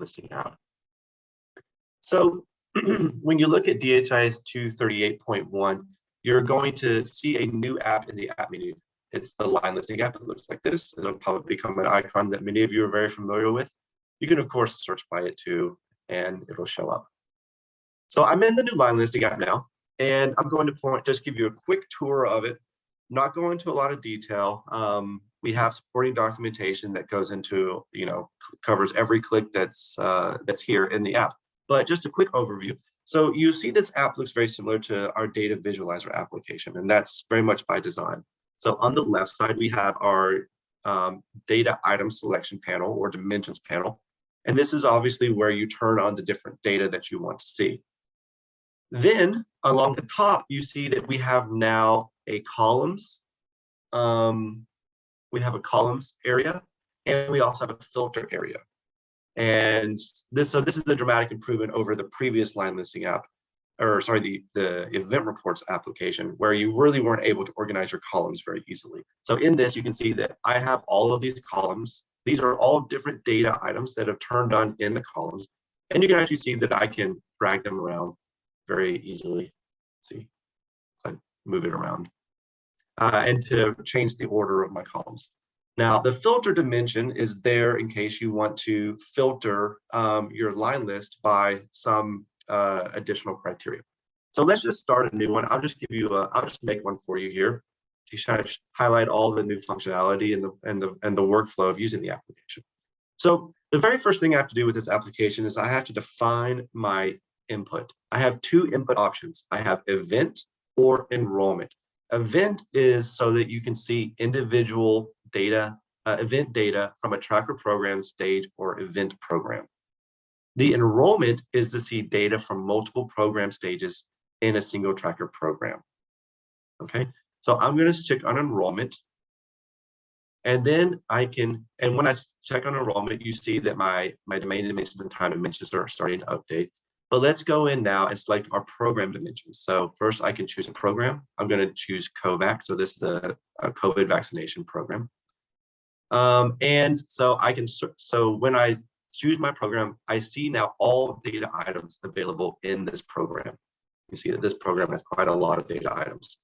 listing app. So when you look at DHIS 238.1, you're going to see a new app in the app menu. It's the line listing app. It looks like this. It'll probably become an icon that many of you are very familiar with. You can, of course, search by it too, and it'll show up. So I'm in the new line listing app now, and I'm going to point, just give you a quick tour of it, not go into a lot of detail. Um, we have supporting documentation that goes into, you know, covers every click that's uh, that's here in the app. But just a quick overview. So you see this app looks very similar to our data visualizer application, and that's very much by design. So on the left side, we have our um, data item selection panel or dimensions panel. And this is obviously where you turn on the different data that you want to see. Then along the top, you see that we have now a columns. Um, we have a columns area, and we also have a filter area. And this, so this is a dramatic improvement over the previous line listing app, or sorry, the, the event reports application, where you really weren't able to organize your columns very easily. So in this, you can see that I have all of these columns. These are all different data items that have turned on in the columns. And you can actually see that I can drag them around very easily. Let's see, I move it around. Uh, and to change the order of my columns. Now, the filter dimension is there in case you want to filter um, your line list by some uh, additional criteria. So let's just start a new one. I'll just give you a, I'll just make one for you here to kind of highlight all the new functionality and the, and the, and the workflow of using the application. So the very first thing I have to do with this application is I have to define my input. I have two input options. I have event or enrollment. Event is so that you can see individual data, uh, event data from a tracker program stage or event program. The enrollment is to see data from multiple program stages in a single tracker program. Okay, so I'm going to check on enrollment. And then I can, and when I check on enrollment, you see that my, my domain dimensions and time dimensions are starting to update. But let's go in now and select our program dimensions. So first I can choose a program. I'm going to choose COVAX. So this is a, a COVID vaccination program. Um, and so I can, so when I choose my program, I see now all data items available in this program. You see that this program has quite a lot of data items.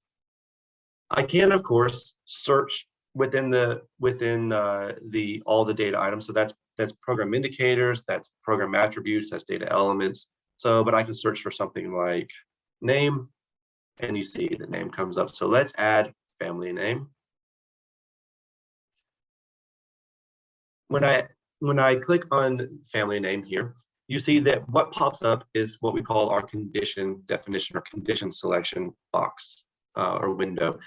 I can, of course, search within the within uh, the all the data items. So that's that's program indicators, that's program attributes, that's data elements. So, but I can search for something like name, and you see the name comes up. So let's add family name. when I when I click on family name here, you see that what pops up is what we call our condition definition or condition selection box uh, or window.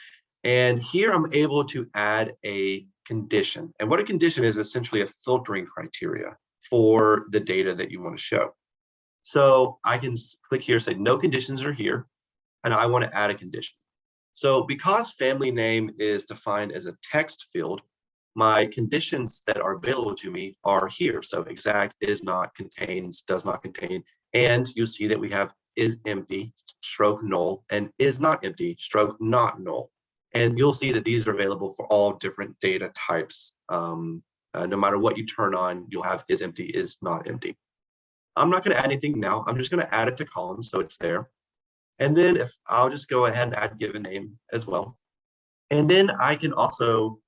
And here I'm able to add a condition. And what a condition is essentially a filtering criteria for the data that you want to show. So I can click here, say no conditions are here, and I want to add a condition. So because family name is defined as a text field, my conditions that are available to me are here. So exact is not contains, does not contain, and you see that we have is empty, stroke null, and is not empty, stroke not null. And you'll see that these are available for all different data types. Um, uh, no matter what you turn on, you'll have is empty, is not empty. I'm not going to add anything now. I'm just going to add it to columns so it's there. And then if I'll just go ahead and add given name as well. And then I can also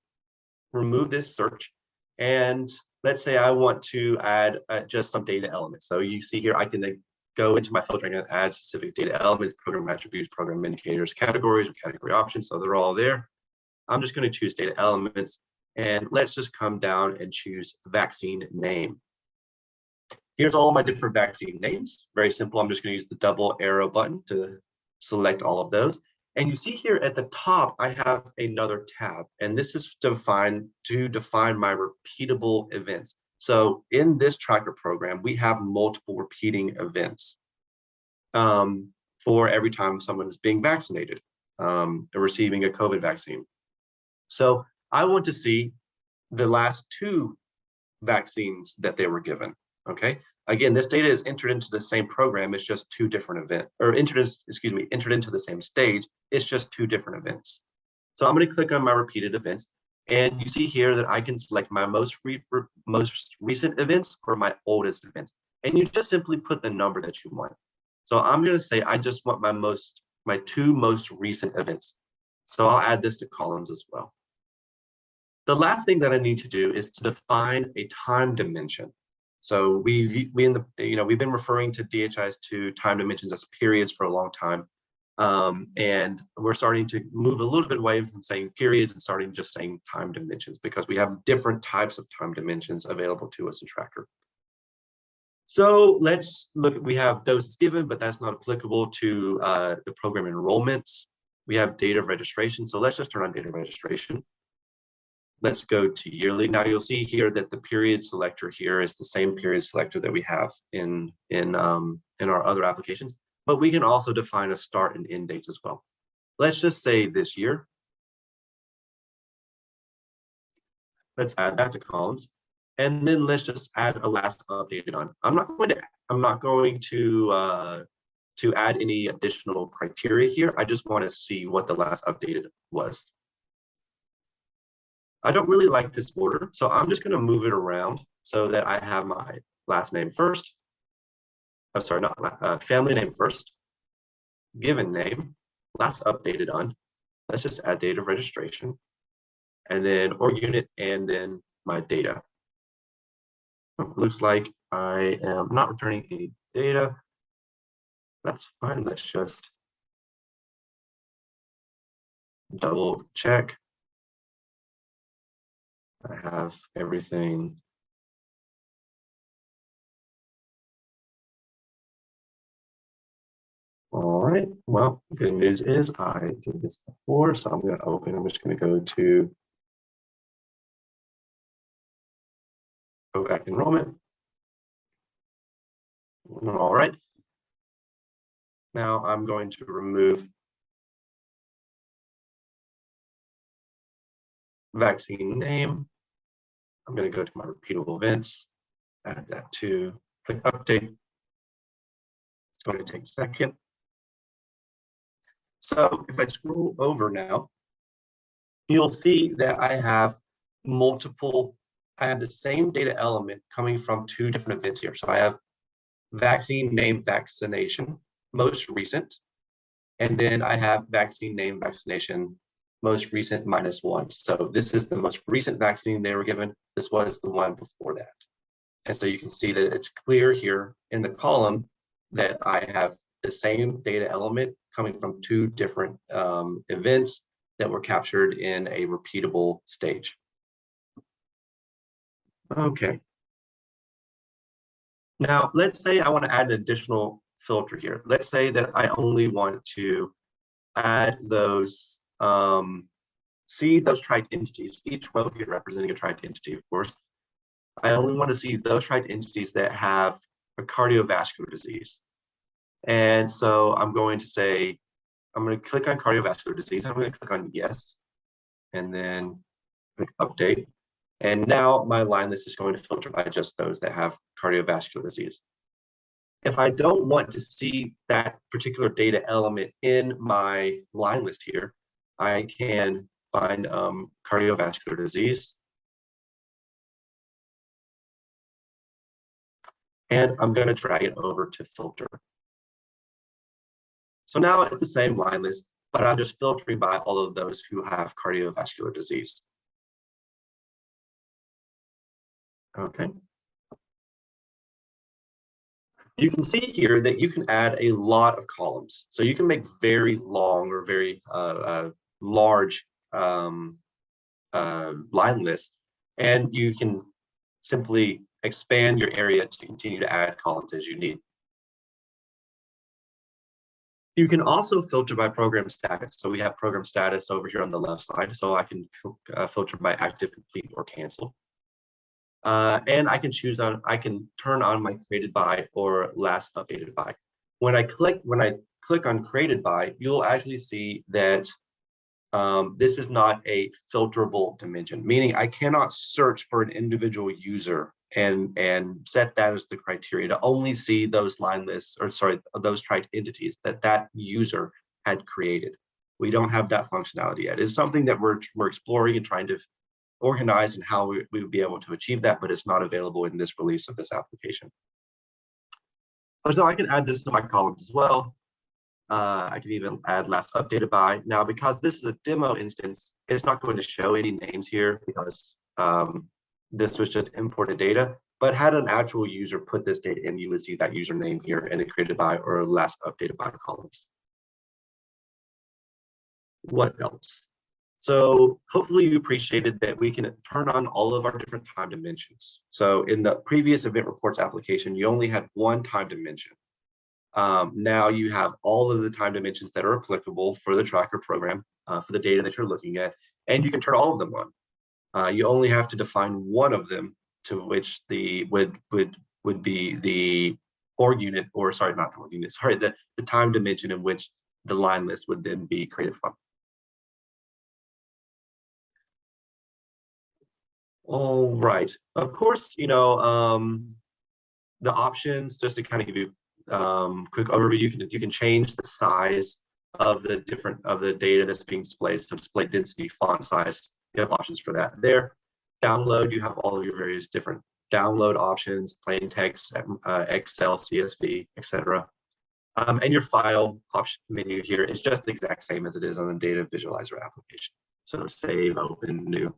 remove this search. And let's say I want to add uh, just some data elements. So you see here, I can go into my filtering and add specific data elements, program attributes, program indicators, categories, or category options. So they're all there. I'm just going to choose data elements. And let's just come down and choose vaccine name. Here's all my different vaccine names. Very simple. I'm just going to use the double arrow button to select all of those. And you see here at the top, I have another tab, and this is defined to define my repeatable events. So in this tracker program, we have multiple repeating events um, for every time someone is being vaccinated um, or receiving a COVID vaccine. So I want to see the last two vaccines that they were given. Okay, again, this data is entered into the same program. It's just two different event or entered, excuse me, entered into the same stage. It's just two different events. So I'm going to click on my repeated events. And you see here that I can select my most, re most recent events or my oldest events. And you just simply put the number that you want. So I'm going to say I just want my most my two most recent events. So I'll add this to columns as well. The last thing that I need to do is to define a time dimension. So we we in the you know we've been referring to DHIS to time dimensions as periods for a long time. Um, and we're starting to move a little bit away from saying periods and starting just saying time dimensions because we have different types of time dimensions available to us in Tracker. So let's look, we have doses given, but that's not applicable to uh, the program enrollments. We have date of registration. So let's just turn on data registration. Let's go to yearly. Now you'll see here that the period selector here is the same period selector that we have in, in, um, in our other applications, but we can also define a start and end dates as well. Let's just say this year. Let's add that to columns and then let's just add a last updated on. I'm not going to I'm not going to uh, to add any additional criteria here. I just want to see what the last updated was. I don't really like this order, so I'm just going to move it around so that I have my last name first. I'm sorry, not uh, family name first, given name, last updated on. Let's just add date of registration, and then org unit, and then my data looks like I am not returning any data. That's fine. Let's just double check. I have everything. All right. Well, good news is I did this before, so I'm going to open. I'm just going to go to go back enrollment. All right. Now I'm going to remove vaccine name. I'm going to go to my repeatable events, add that to click update. It's going to take a second. So if I scroll over now, you'll see that I have multiple I have the same data element coming from two different events here. So I have vaccine name vaccination, most recent, and then I have vaccine name vaccination, most recent minus one. So this is the most recent vaccine they were given. This was the one before that. And so you can see that it's clear here in the column that I have the same data element coming from two different um, events that were captured in a repeatable stage. Okay. Now, let's say I want to add an additional filter here. Let's say that I only want to add those, um, see those tracked entities, each row here representing a tracked entity, of course. I only want to see those tracked entities that have a cardiovascular disease. And so I'm going to say, I'm going to click on cardiovascular disease. I'm going to click on yes, and then click update. And now my line list is going to filter by just those that have cardiovascular disease. If I don't want to see that particular data element in my line list here, I can find um, cardiovascular disease. And I'm going to drag it over to filter. So now it's the same line list, but I'm just filtering by all of those who have cardiovascular disease. Okay. You can see here that you can add a lot of columns. So you can make very long or very uh, uh, large um, uh, line lists, and you can simply expand your area to continue to add columns as you need. You can also filter by program status. So we have program status over here on the left side. So I can uh, filter by active, complete, or cancel. Uh, and I can choose on, I can turn on my created by or last updated by. When I click, when I click on created by, you'll actually see that um, this is not a filterable dimension, meaning I cannot search for an individual user and, and set that as the criteria to only see those line lists, or sorry, those tracked entities that that user had created. We don't have that functionality yet. It's something that we're, we're exploring and trying to organize and how we, we would be able to achieve that, but it's not available in this release of this application. So I can add this to my columns as well. Uh, I can even add last updated by. Now, because this is a demo instance, it's not going to show any names here because um, this was just imported data. But had an actual user put this data in, you would see that username here in the created by or last updated by columns. What else? So hopefully you appreciated that we can turn on all of our different time dimensions. So in the previous event reports application, you only had one time dimension. Um, now you have all of the time dimensions that are applicable for the tracker program, uh, for the data that you're looking at, and you can turn all of them on. Uh, you only have to define one of them to which the would would would be the org unit, or sorry, not the org unit, sorry, the, the time dimension in which the line list would then be created from. All right. Of course, you know, um, the options, just to kind of give you um, quick overview, you can you can change the size of the different of the data that's being displayed. So display density, font size, you have options for that there. Download, you have all of your various different download options, plain text, uh, Excel, CSV, etc. Um, and your file option menu here is just the exact same as it is on the data visualizer application. So save, open, new.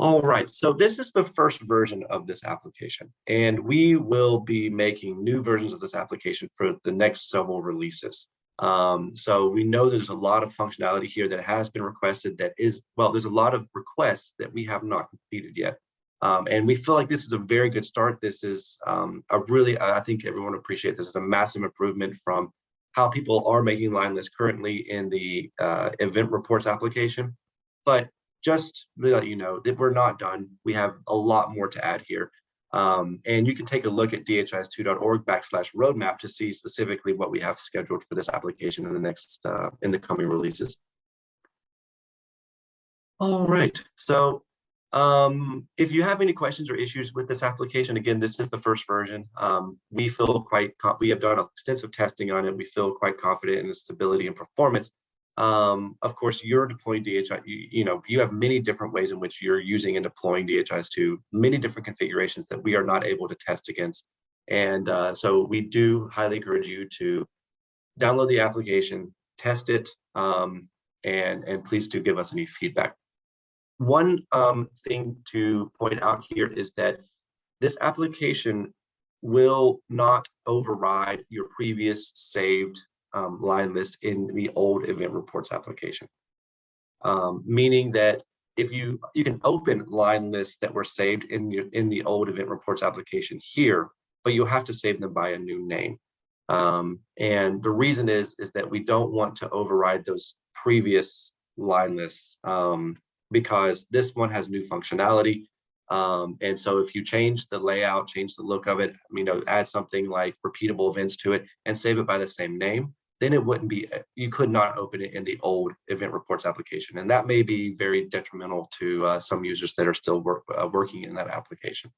All right, so this is the first version of this application, and we will be making new versions of this application for the next several releases. Um, so we know there's a lot of functionality here that has been requested that is, well, there's a lot of requests that we have not completed yet. Um, and we feel like this is a very good start. This is um, a really, I think everyone appreciate this is a massive improvement from how people are making line lists currently in the uh, event reports application. But just to let you know that we're not done. We have a lot more to add here. Um, and you can take a look at dhis2.org backslash roadmap to see specifically what we have scheduled for this application in the next, uh, in the coming releases. All right, so um, if you have any questions or issues with this application, again, this is the first version. Um, we feel quite, we have done extensive testing on it. We feel quite confident in the stability and performance. Um, of course, you're deploying DHI, you, you, know, you have many different ways in which you're using and deploying DHIS2 many different configurations that we are not able to test against. And uh, so we do highly encourage you to download the application, test it, um, and, and please do give us any feedback. One um, thing to point out here is that this application will not override your previous saved um, line list in the old event reports application. Um, meaning that if you you can open line lists that were saved in your in the old event reports application here, but you'll have to save them by a new name. Um, and the reason is is that we don't want to override those previous line lists um, because this one has new functionality. Um, and so if you change the layout, change the look of it, you know, add something like repeatable events to it and save it by the same name, then it wouldn't be, you could not open it in the old event reports application. And that may be very detrimental to uh, some users that are still work, uh, working in that application.